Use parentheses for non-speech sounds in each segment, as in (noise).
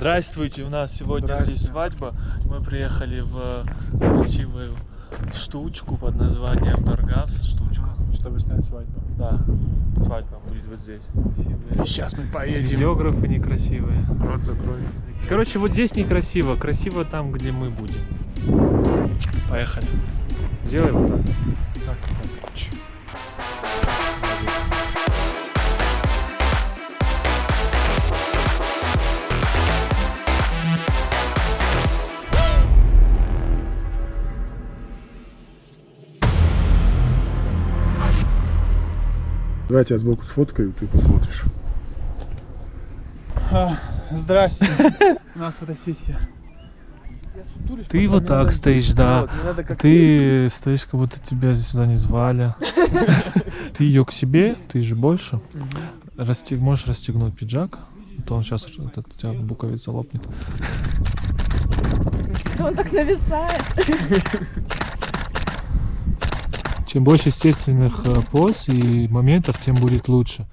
Здравствуйте, у нас сегодня здесь свадьба. Мы приехали в красивую штучку под названием Даргавс. Штучка. Чтобы снять свадьбу. Да, свадьба будет вот здесь. Красивые. И сейчас мы поедем. Видеографы некрасивые. Рот закрой. Короче, вот здесь некрасиво. Красиво там, где мы будем. Поехали. Сделай вот так. Так, так. Чу. Давай я тебя сбоку сфоткаю, ты посмотришь. Здрасте. (laughs) У нас фотосессия. Ты вот так стоишь, да. Ты стоишь, как будто тебя здесь сюда не звали. (laughs) Ты ее к себе, ты же больше. Можешь расстегнуть пиджак, а то он сейчас этот, у тебя буковица лопнет. (laughs) Он так нависает. Чем больше естественных э, поз и моментов, тем будет лучше.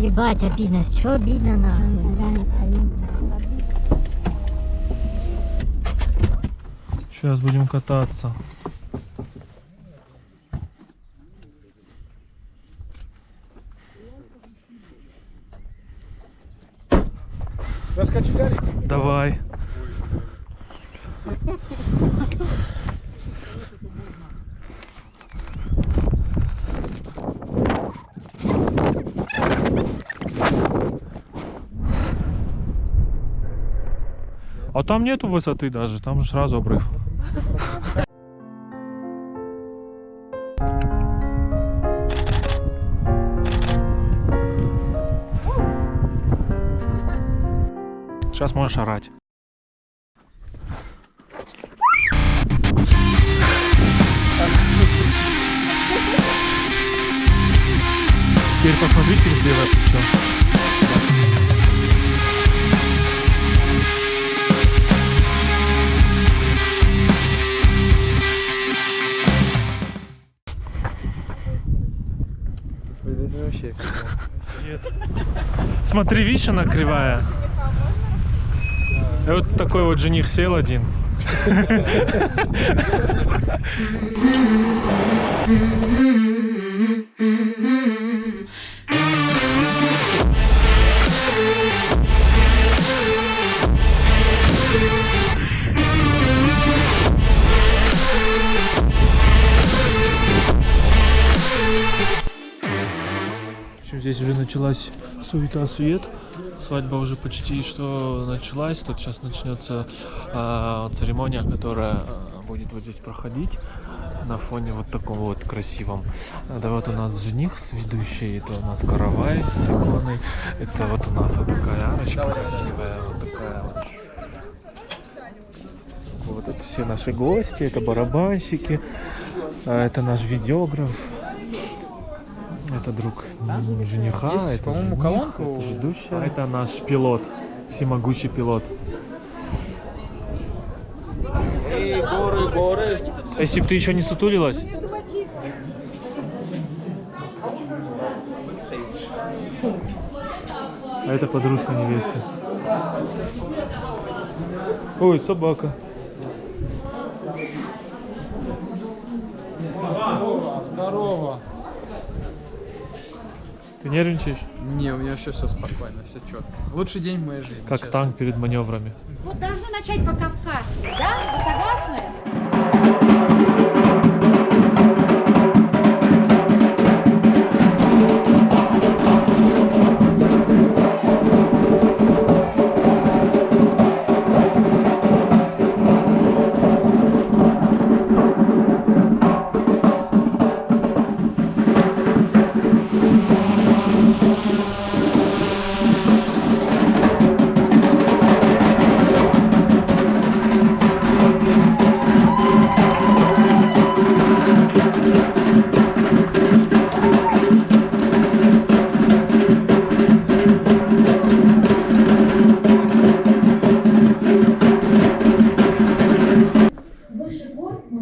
Ебать, обидно. Что обидно нахуй? Сейчас будем кататься. Раскочегарить? Давай. А там нету высоты даже, там же сразу обрыв. Сейчас можешь орать. Теперь посмотрите в левое плечо. Смотри, видишь, она кривая. И вот такой вот жених сел один. В (laughs) уже началась суета-сует. Свадьба уже почти что началась. Тут сейчас начнется а, церемония, которая а, будет вот здесь проходить на фоне вот таком вот красивом. Да вот у нас жених с ведущей, это у нас каравай с иконой. Это вот у нас вот такая арочка красивая, вот такая вот. Вот это все наши гости, это барабанщики, а, это наш видеограф. Это друг жениха, Есть, это по-моему, колонка это ведущая. А это наш пилот, всемогущий пилот. Эй, горы, горы. Если бы ты еще не сутулилась. А это подружка невесты. Ой, собака. Здорово. Ты нервничаешь? Не, у меня все все спокойно, все четко. Лучший день в моей жизни. Как честно. танк перед маневрами. Вот должны начать по-кавказски, да? Вы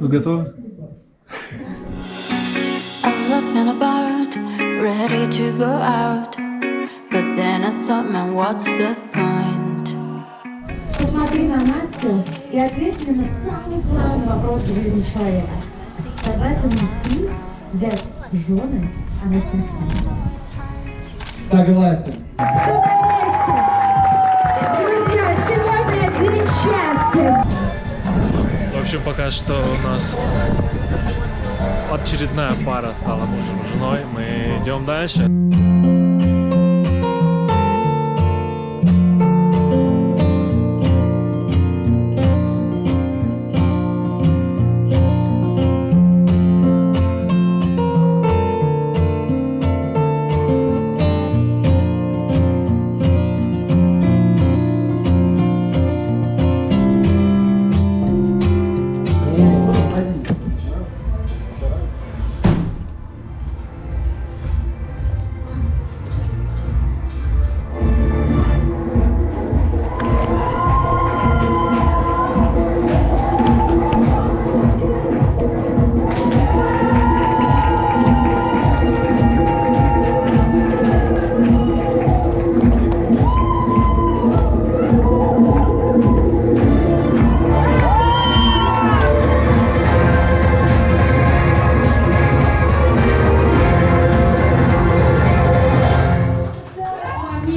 Вы готовы? ready to go out But then I thought, man, what's the point? Посмотри на Настю и ответь мне на самый-самый вопрос в жизни человека. Согласен ли ты взять жены Анастасию? Согласен. Общем, пока что у нас очередная пара стала мужем и женой. Мы идем дальше.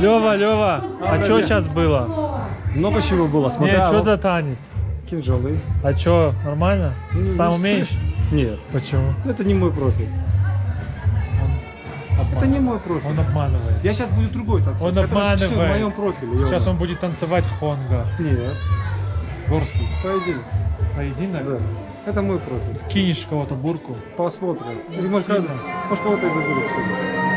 Лева, Лева, а что сейчас было? Много чего было, смотря что вот за танец? кинжалы. А что, нормально? Ну, Сам умеешь? Нет, Почему? это не мой профиль. Это не мой профиль. Он обманывает. Я сейчас буду другой танцевать. Он который всё в обманывает. моем профиле. Йома. Сейчас он будет танцевать хонга. Нет, Горский. поединок. Поединок? Да. Это мой профиль. Кинешь кого-то бурку. Посмотрим. Может, кого-то и заберут сегодня.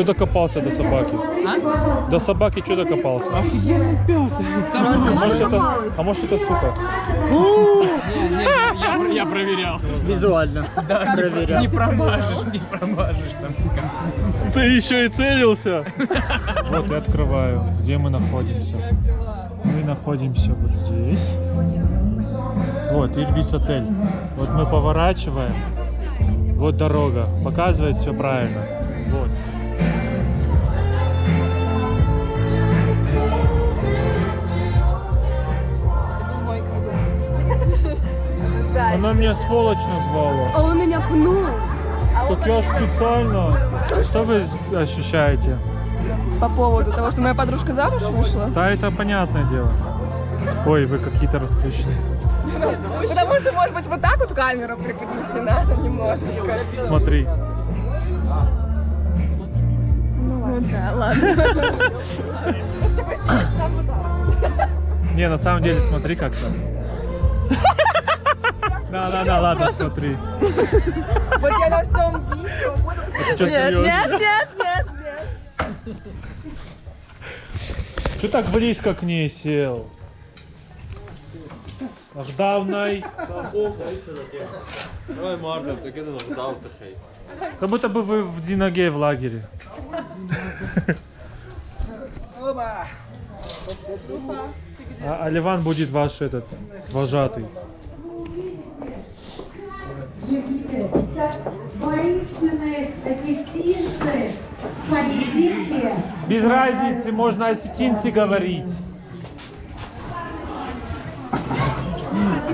Что докопался до собаки? До собаки что докопался? Офигенный пес. А может это, а может это сука? я, я проверял. Визуально. Да, не, не промажешь, не промажешь там. Ты еще и целился. Вот и открываю, где мы находимся. Мы находимся вот здесь. Вот, Ильбис отель. Вот мы поворачиваем. Вот дорога. Показывает все правильно. Вот. Она меня сволочь назвала. А он меня пнул. Так я специально. Что вы ощущаете? По поводу того, что моя подружка замуж вышла. Да, это понятное дело. Ой, вы какие-то расплющенные. Потому что, может быть, вот так вот камера преподнесена немножечко. Смотри. Ну да, ладно. Просто. Не, на самом деле, смотри как-то. (laughs) Да, да, да, ладно, Просто- смотри. (laughs) Вот я на всем видео буду... Что, Нет, серьезно? нет, нет, нет, нет. Что так близко к ней сел? Локдауной. Давай, Мартин, ти кидай нокдаун тихий. Как будто бы вы в Диноге в лагере. А, а Ливан будет ваш этот вожатый. Джигиты, как воинственные осетинцы в поединке. Без разницы, можно осетинцы говорить.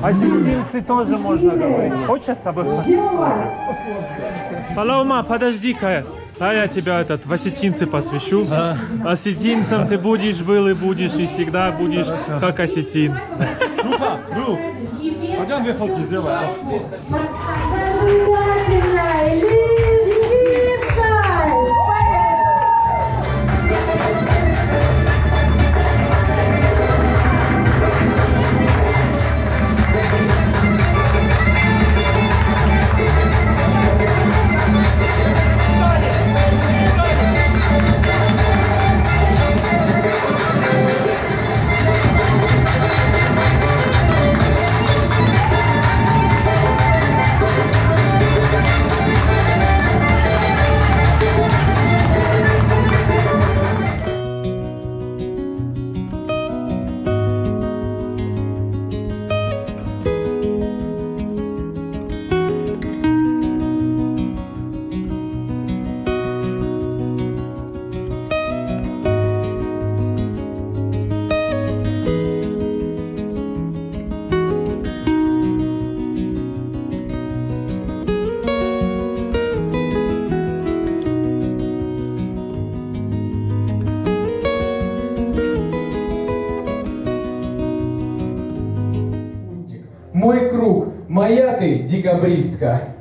Осетинцы тоже можно говорить. Хочешь я с тобой. Палаума, подожди-ка. А я тебя этот в осетинцы посвящу. Осетинцем ты будешь, был и будешь, и всегда будешь как осетин. Пойдем две фотки сделаем. Декабристка.